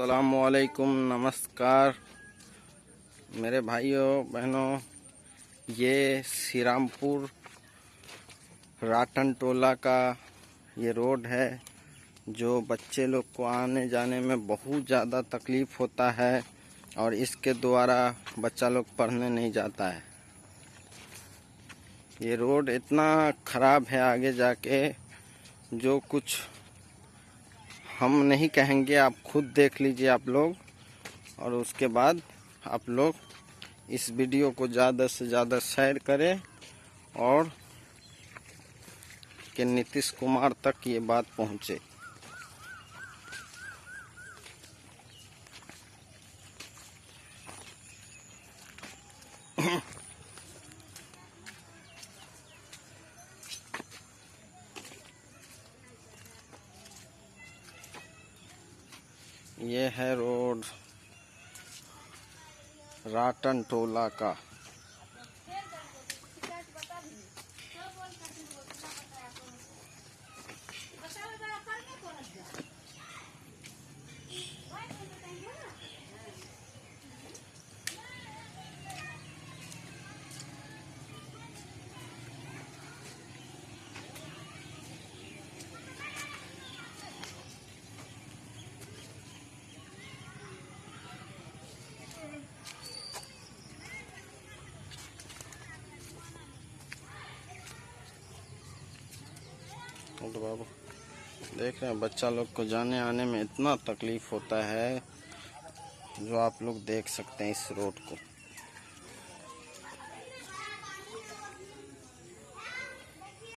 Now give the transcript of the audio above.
असलकुम नमस्कार मेरे भाइयों, बहनों, ये श्रीरामपुर राटन टोला का ये रोड है, जो बच्चे लोग को आने जाने में बहुत ज़्यादा तकलीफ़ होता है और इसके द्वारा बच्चा लोग पढ़ने नहीं जाता है। ये रोड इतना ख़राब है आगे जाके, जो कुछ हम नहीं कहेंगे, आप खुद देख लीजिए आप लोग। और उसके बाद आप लोग इस वीडियो को ज़्यादा से ज़्यादा शेयर करें और कि नीतीश कुमार तक ये बात पहुँचे। ये है रोड राटन टोला का। तो बाबू देख रहे हैं, बच्चा लोग को जाने आने में इतना तकलीफ़ होता है जो आप लोग देख सकते हैं इस रोड को।